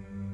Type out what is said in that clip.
you